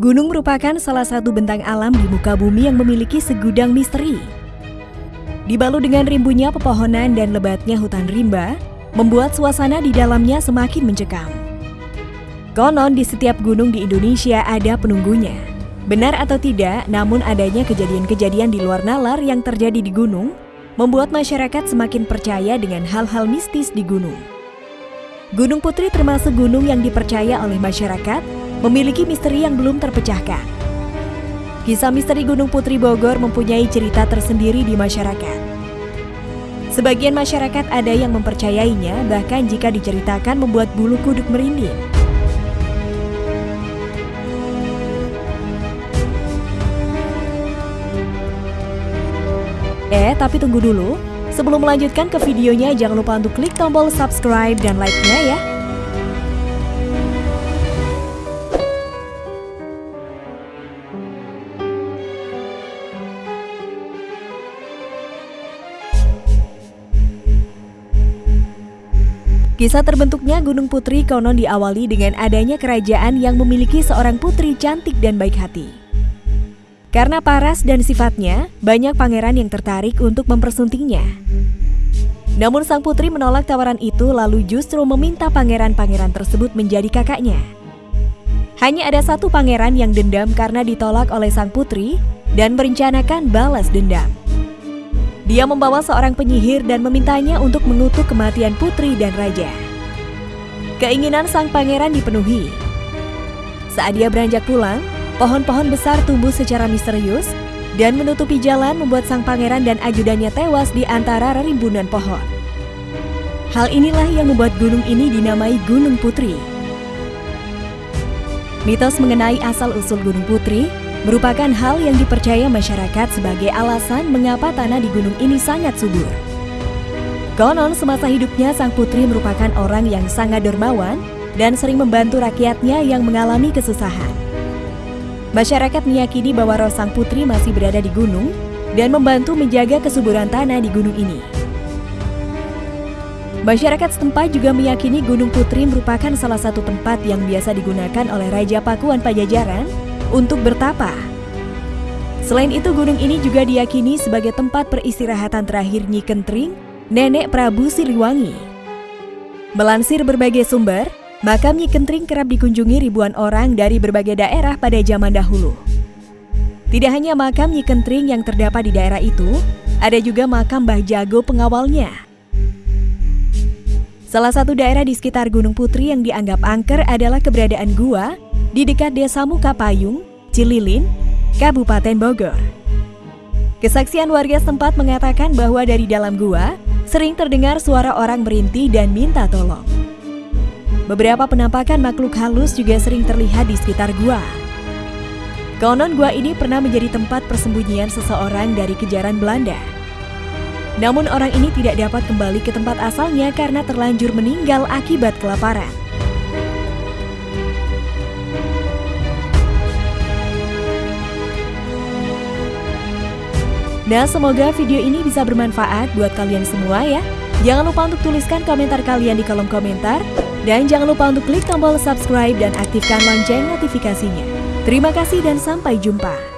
Gunung merupakan salah satu bentang alam di muka bumi yang memiliki segudang misteri. Dibalut dengan rimbunya pepohonan dan lebatnya hutan rimba, membuat suasana di dalamnya semakin mencekam. Konon di setiap gunung di Indonesia ada penunggunya. Benar atau tidak, namun adanya kejadian-kejadian di luar nalar yang terjadi di gunung membuat masyarakat semakin percaya dengan hal-hal mistis di gunung. Gunung Putri termasuk gunung yang dipercaya oleh masyarakat memiliki misteri yang belum terpecahkan. Kisah misteri Gunung Putri Bogor mempunyai cerita tersendiri di masyarakat. Sebagian masyarakat ada yang mempercayainya, bahkan jika diceritakan membuat bulu kuduk merinding. Eh, tapi tunggu dulu. Sebelum melanjutkan ke videonya, jangan lupa untuk klik tombol subscribe dan like-nya ya. Kisah terbentuknya Gunung Putri konon diawali dengan adanya kerajaan yang memiliki seorang putri cantik dan baik hati. Karena paras dan sifatnya, banyak pangeran yang tertarik untuk mempersuntingnya. Namun sang putri menolak tawaran itu lalu justru meminta pangeran-pangeran tersebut menjadi kakaknya. Hanya ada satu pangeran yang dendam karena ditolak oleh sang putri dan merencanakan balas dendam. Dia membawa seorang penyihir dan memintanya untuk mengutuk kematian putri dan raja. Keinginan sang pangeran dipenuhi. Saat dia beranjak pulang, pohon-pohon besar tumbuh secara misterius dan menutupi jalan membuat sang pangeran dan ajudannya tewas di antara rimbunan pohon. Hal inilah yang membuat gunung ini dinamai Gunung Putri. Mitos mengenai asal-usul Gunung Putri merupakan hal yang dipercaya masyarakat sebagai alasan mengapa tanah di gunung ini sangat subur. Konon semasa hidupnya sang putri merupakan orang yang sangat dermawan dan sering membantu rakyatnya yang mengalami kesusahan. Masyarakat meyakini bahwa roh sang putri masih berada di gunung dan membantu menjaga kesuburan tanah di gunung ini. Masyarakat setempat juga meyakini Gunung Putri merupakan salah satu tempat yang biasa digunakan oleh Raja Pakuan Pajajaran untuk bertapa. Selain itu, gunung ini juga diyakini sebagai tempat peristirahatan terakhir Nyi Kentring, nenek Prabu Siliwangi. Melansir berbagai sumber, makam Nyi Kentring kerap dikunjungi ribuan orang dari berbagai daerah pada zaman dahulu. Tidak hanya makam Nyi Kentring yang terdapat di daerah itu, ada juga makam Mbah Jago pengawalnya. Salah satu daerah di sekitar Gunung Putri yang dianggap angker adalah keberadaan gua di dekat Desa Mukapayung, Cililin, Kabupaten Bogor. Kesaksian warga setempat mengatakan bahwa dari dalam gua sering terdengar suara orang merintih dan minta tolong. Beberapa penampakan makhluk halus juga sering terlihat di sekitar gua. Konon gua ini pernah menjadi tempat persembunyian seseorang dari kejaran Belanda. Namun orang ini tidak dapat kembali ke tempat asalnya karena terlanjur meninggal akibat kelaparan. Nah, semoga video ini bisa bermanfaat buat kalian semua ya. Jangan lupa untuk tuliskan komentar kalian di kolom komentar. Dan jangan lupa untuk klik tombol subscribe dan aktifkan lonceng notifikasinya. Terima kasih dan sampai jumpa.